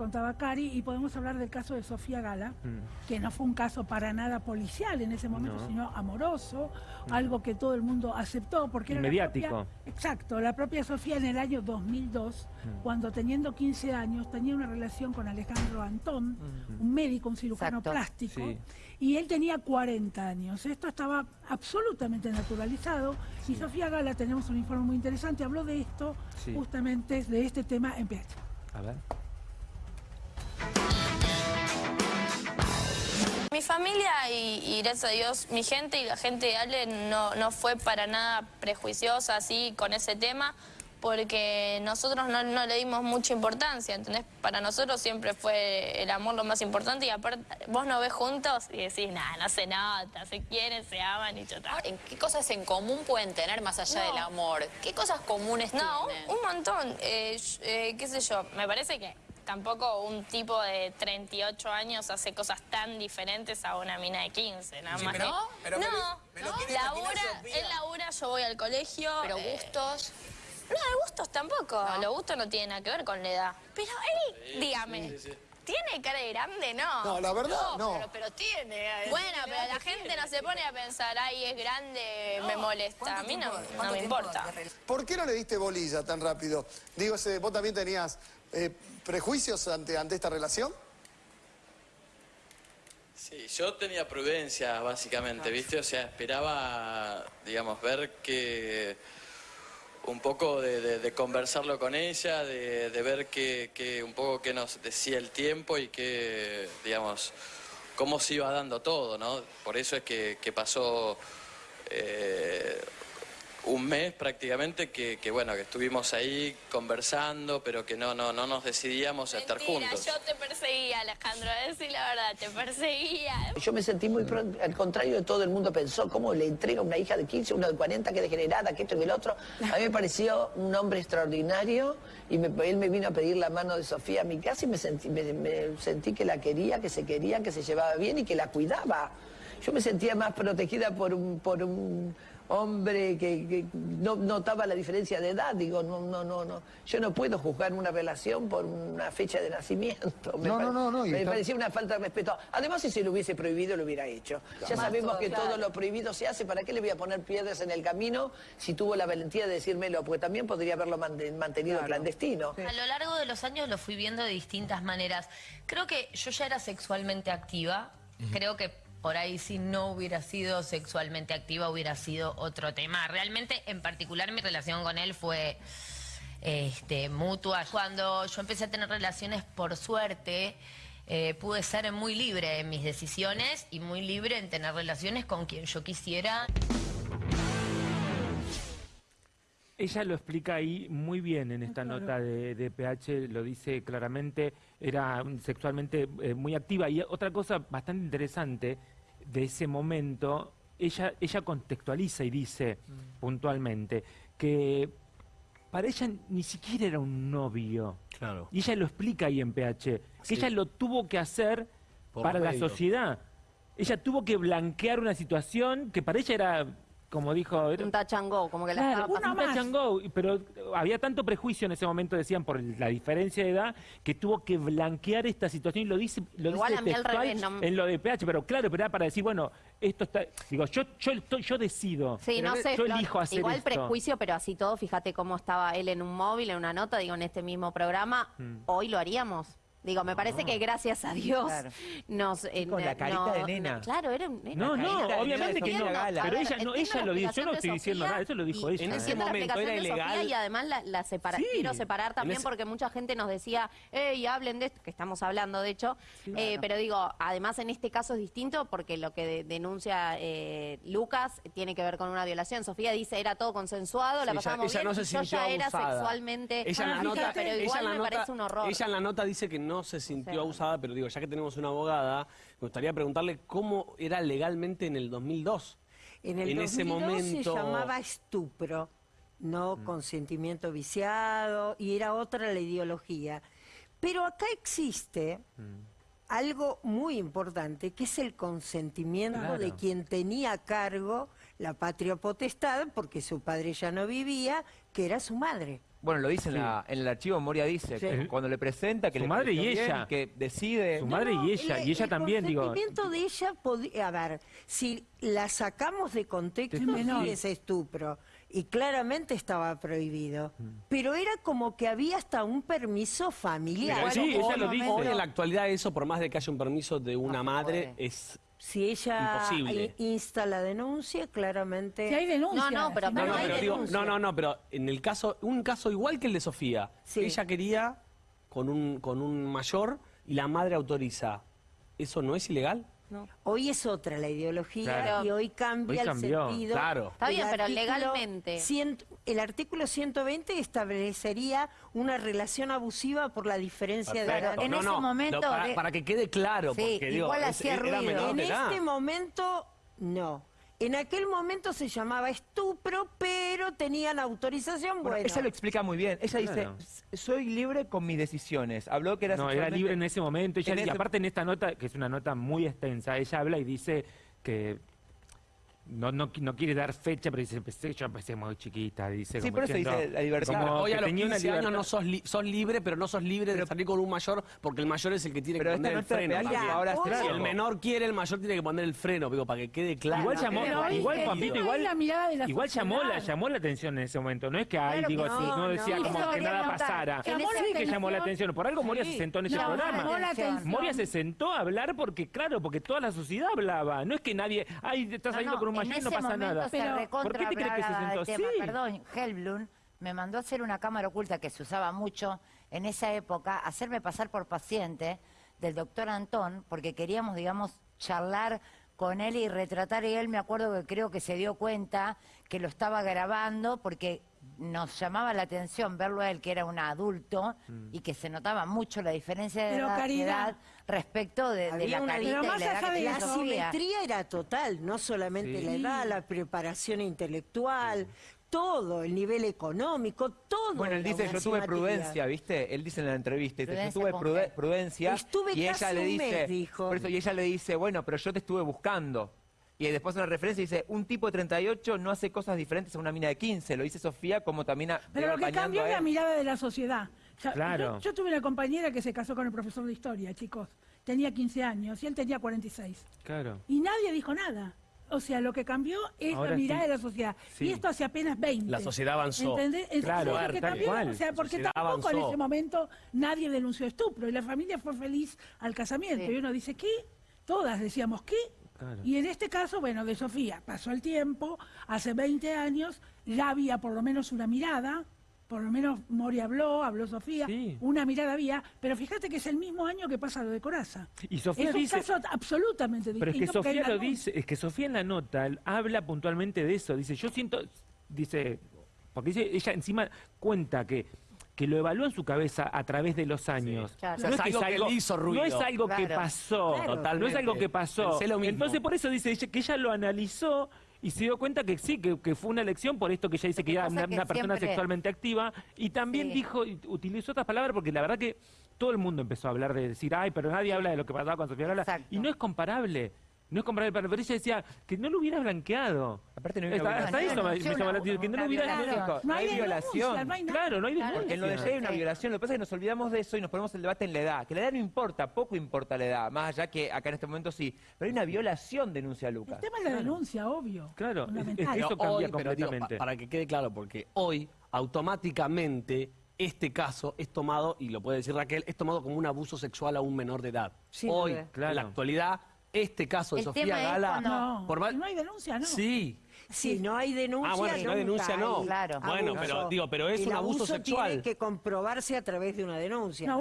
contaba Cari, y podemos hablar del caso de Sofía Gala, Mm. que no fue un caso para nada policial en ese momento, No. sino amoroso, algo que todo el mundo aceptó, porque era la Mediático. propia- exacto, la propia Sofía en el año 2002, Mm. cuando teniendo 15 años tenía una relación con Alejandro Antón, un médico, un cirujano Exacto. plástico, Sí. y él tenía 40 años. Esto estaba absolutamente naturalizado, y Sofía Gala, tenemos un informe muy interesante, habló de esto, Sí. justamente de este tema en PH. A ver. Mi familia y, y gracias a Dios mi gente y la gente de Ale no, no fue para nada prejuiciosa así con ese tema porque nosotros no, no le dimos mucha importancia, ¿entendés? Para nosotros siempre fue el amor lo más importante y aparte vos nos ves juntos y decís, nada, no se nota, se quieren, se aman y chota. Ahora, ¿en ¿Qué cosas en común pueden tener más allá No. del amor? ¿Qué cosas comunes No, tienen? un, un montón. Eh, eh, qué sé yo, me parece que tampoco un tipo de 38 años hace cosas tan diferentes a una mina de 15, nada Sí, más. pero- que- pero me no, lo- me lo labura, Sofía. él labura, yo voy al colegio. Pero eh, gustos... no, de gustos tampoco. Los gustos no tienen nada que ver con la edad. Pero él, dígame, ¿tiene cara de grande? No. No, la verdad, no. Pero, pero tiene... Bueno, pero la gente no se pone a pensar, ay, es grande, me molesta. A mí no, no me importa. ¿Por qué no le diste bolilla tan rápido? Digo, ese- ¿vos también tenías eh, prejuicios ante, ante esta relación? Sí, yo tenía prudencia, básicamente, ¿viste? O sea, esperaba, digamos, ver que un poco de, de- de conversarlo con ella, de, de ver que, que un poco qué nos decía el tiempo y que, digamos, cómo se iba dando todo, ¿no? Por eso es que, que pasó eh, un mes prácticamente que, que, bueno, que estuvimos ahí conversando, pero que no, no, no nos decidíamos a estar juntos. yo te perseguía, Alejandro, a decir la verdad, te perseguía. Yo me sentí muy pro- al contrario de todo el mundo pensó, ¿cómo le entrega una hija de 15, una de 40, que degenerada, que esto y que el otro? A mí me pareció un hombre extraordinario y me- él me vino a pedir la mano de Sofía a mi casa y me sentí, me, me sentí que la quería, que se quería, que se llevaba bien y que la cuidaba. Yo me sentía más protegida por un, por un hombre que, que no notaba la diferencia de edad. Digo, no, no, no, no. Yo no puedo juzgar una relación por una fecha de nacimiento. Me No, pare- no, no, no, Me está- parecía una falta de respeto. Además, si se lo hubiese prohibido, lo hubiera hecho. Ya sabemos que todo lo prohibido se hace. ¿Para qué le voy a poner piedras en el camino si tuvo la valentía de decírmelo? Porque también podría haberlo mante- mantenido clandestino. A lo largo de los años lo fui viendo de distintas maneras. Creo que yo ya era sexualmente activa. Creo que por ahí si no hubiera sido sexualmente activa hubiera sido otro tema. Realmente, en particular, mi relación con él fue este, mutua. Cuando yo empecé a tener relaciones, por suerte, eh, pude ser muy libre en mis decisiones y muy libre en tener relaciones con quien yo quisiera. Ella lo explica ahí muy bien en esta Claro. nota de, de PH, lo dice claramente, era sexualmente eh, muy activa. Y otra cosa bastante interesante de ese momento, ella, ella contextualiza y dice Mm. puntualmente que para ella ni siquiera era un novio. Claro. Y ella lo explica ahí en PH, que Sí. ella lo tuvo que hacer Por para la sociedad. Ella tuvo que blanquear una situación que para ella era, como dijo... era- Un touch and go, como que la Claro, estaba un pasando. touch and go, pero había tanto prejuicio en ese momento, decían, por la diferencia de edad, que tuvo que blanquear esta situación y lo dice, lo Igual dice a mí al revés, no- en lo de PH, pero claro, pero era para decir, bueno, esto está, digo, yo, yo, estoy- yo decido, Sí, no sé, yo elijo hacer igual esto. prejuicio, pero así todo, fíjate cómo estaba él en un móvil, en una nota, digo, en este mismo programa, Mm. hoy lo haríamos. Digo, me parece que gracias a Dios Claro. nos... eh, con la no- carita de no- nena. claro, era un... era No, no, carita de obviamente que no, Gala. pero ver, ella, no, ella la lo dice, yo no de estoy diciendo Sofía nada, eso lo dijo ella. en ese entiendo la momento explicación era de Sofía ilegal. y además la, la separa- Sí. quiero separar también ese- porque mucha gente nos decía, hey, hablen de esto, que estamos hablando de hecho, Eh, pero digo, además en este caso es distinto porque lo que de- denuncia eh, Lucas tiene que ver con una violación. Sofía dice, era todo consensuado, la pasábamos ella bien, no yo sintió ya era abusada. sexualmente Ella en la Ah, nota, pero ella igual en la me nota- parece un horror. ella en la nota dice que no se sintió sea. abusada, pero digo, ya que tenemos una abogada, me gustaría preguntarle cómo era legalmente en el 2002. En el En ese 2002 momento- se llamaba estupro, no Mm. consentimiento viciado, y era otra la ideología. Pero acá existe Mm. algo muy importante, que es el consentimiento Claro. de quien tenía a cargo la patria potestad, porque su padre ya no vivía, que era su madre. Bueno, lo dice en, la- en el archivo, Moria dice, Sí. que cuando le presenta que Su le madre y bien ella. que decide... Su madre y ella, el- y ella el también, digo. consentimiento de ella, podía- a ver, si la sacamos de contexto, sí es estupro. Y claramente estaba prohibido. Mm. Pero era como que había hasta un permiso familiar. Pero sí, ella lo dice. Hoy en la actualidad eso, por más de que haya un permiso de una madre, puede. es... Si ella Imposible. insta la denuncia, claramente... Si hay denuncia. No, no, pero No, no hay pero digo, no, no, no, pero en el caso, un caso igual que el de Sofía, Sí. ella quería con un, con un mayor y la madre autoriza. ¿Eso no es ilegal? Hoy es otra la ideología Claro. y hoy cambia Hoy el cambió, sentido. claro. Está bien, pero artículo legalmente. cien- el artículo 120 establecería una relación abusiva por la diferencia de Perfecto. edad. En No, ese no, momento no, para, de- para que quede claro, Sí, porque digo, igual es- hacía era ruido. menor En de edad. este momento, no. En aquel momento se llamaba estupro, pero tenían autorización. Bueno, Bueno, ella lo explica muy bien. Ella Claro. dice, soy libre con mis decisiones. Habló que era No, era libre en ese momento. Ella- En y ese- aparte en esta nota, que es una nota muy extensa, ella habla y dice que no, no, qui- no quiere dar fecha, pero dice, empecé, yo empecé muy chiquita, dice. Sí, como por eso diciendo, dice la libertad. como Hoy a los tenía una 15 años libertad. no sos, li- sos libre, pero no sos libre de salir con un mayor, porque el mayor es el que tiene Pero que esta poner el freno. ahora Si el menor quiere, el mayor tiene que poner el freno, digo, para que quede claro. Igual llamó, pero igual es- Pampito, ahí igual, la mirada de la igual llamó la, llamó la atención en ese momento. No es que ahí Claro digo, que sí, no, no, decía no. como que nada notar. pasara. Sí que llamó la atención. Por algo Moria se sentó en ese programa. Moria se sentó a hablar porque, claro, porque toda la sociedad hablaba. No es que nadie, ay, estás saliendo con un mayor y no pasa nada. Se Pero, ¿por qué te crees que se recontra sentó el tema. Perdón, Helblum me mandó a hacer una cámara oculta que se usaba mucho en esa época, hacerme pasar por paciente del doctor Antón, porque queríamos, digamos, charlar con él y retratar, y él me acuerdo que creo que se dio cuenta que lo estaba grabando porque nos llamaba la atención verlo a él, que era un adulto, Mm. y que se notaba mucho la diferencia de Pero, edad, de Caridad, edad respecto de, la una- carita pero y la edad que La simetría era total, no solamente Sí. la edad, la preparación intelectual, todo, el nivel económico, todo. Bueno, él dice, yo tuve prudencia, ¿viste? Él dice en la entrevista, dice, yo ¿Prudencia tuve prude- prudencia. Estuve y ella casi le un dice, mes, dijo. por eso, y ella le dice, bueno, pero yo te estuve buscando. Y después en la referencia dice, un tipo de 38 no hace cosas diferentes a una mina de 15. Lo dice Sofía como también a, Pero lo que cambió es la mirada de la sociedad. Claro. Yo, yo tuve una compañera que se casó con el profesor de historia, chicos. Tenía 15 años y él tenía 46. Claro. Y nadie dijo nada. O sea, lo que cambió es Ahora la mirada sí. de la sociedad. Sí. Y esto hace apenas 20. La sociedad avanzó. ¿Entendés? Entonces, Claro, lo que cambió. O sea, porque tampoco en ese momento nadie denunció estupro y la familia fue feliz al casamiento. Sí. Y uno dice, ¿qué? Todas decíamos, ¿qué? Claro. Y en este caso, bueno, de Sofía, pasó el tiempo, hace 20 años, ya había por lo menos una mirada, por lo menos Mori habló, habló Sofía, Sí. una mirada había, pero fíjate que es el mismo año que pasa lo de Coraza. Y Sofía es un dice- caso absolutamente Pero es que distinto. Sofía lo dice, es que Sofía en la nota habla puntualmente de eso. Dice, yo siento, dice, porque dice, ella encima cuenta que que lo evaluó en su cabeza a través de los años. claro. No, O es que algo que le hizo ruido. no es algo que Claro. pasó, Claro. no es algo que pasó. Entonces por eso dice ella que ella lo analizó y se dio cuenta que sí, que, que fue una elección por esto que ella dice que era una, que una persona siempre- sexualmente activa y también Sí. dijo, y utilizó otras palabras porque la verdad que todo el mundo empezó a hablar de decir, ay, pero nadie habla de lo que pasaba con Sofía Gala. Exacto. Y no es comparable. No es comparable, pero ella decía que no lo hubiera blanqueado. Aparte no hay una Hasta, eso me, llamó la atención, que no lo hubiera... No hay, hay violación. denuncia, no hay nada. Claro, no hay Claro. Porque en lo de denuncia. ella hay una Sí. violación. Lo que pasa es que nos olvidamos de eso y nos ponemos el debate en la edad. Que la edad no importa, poco importa la edad. Más allá que acá en este momento sí. Pero hay una violación, denuncia El Lucas. tema es la denuncia, obvio. Claro, es- fundamental. es- Pero Eso cambia hoy, pero digo, completamente. pa- para que quede claro, porque hoy automáticamente este caso es tomado, y lo puede decir Raquel, es tomado como un abuso sexual a un menor de edad. Sin hoy. Claro. en la actualidad, este caso de El Sofía tema es Gala... cuando- No, por más- no hay denuncia, ¿no? Sí. Si no hay denuncia, Ah, bueno, si no hay nunca denuncia, no. hay Claro. Bueno, pero, digo, pero es El un abuso abuso sexual. tiene que comprobarse a través de una denuncia. No,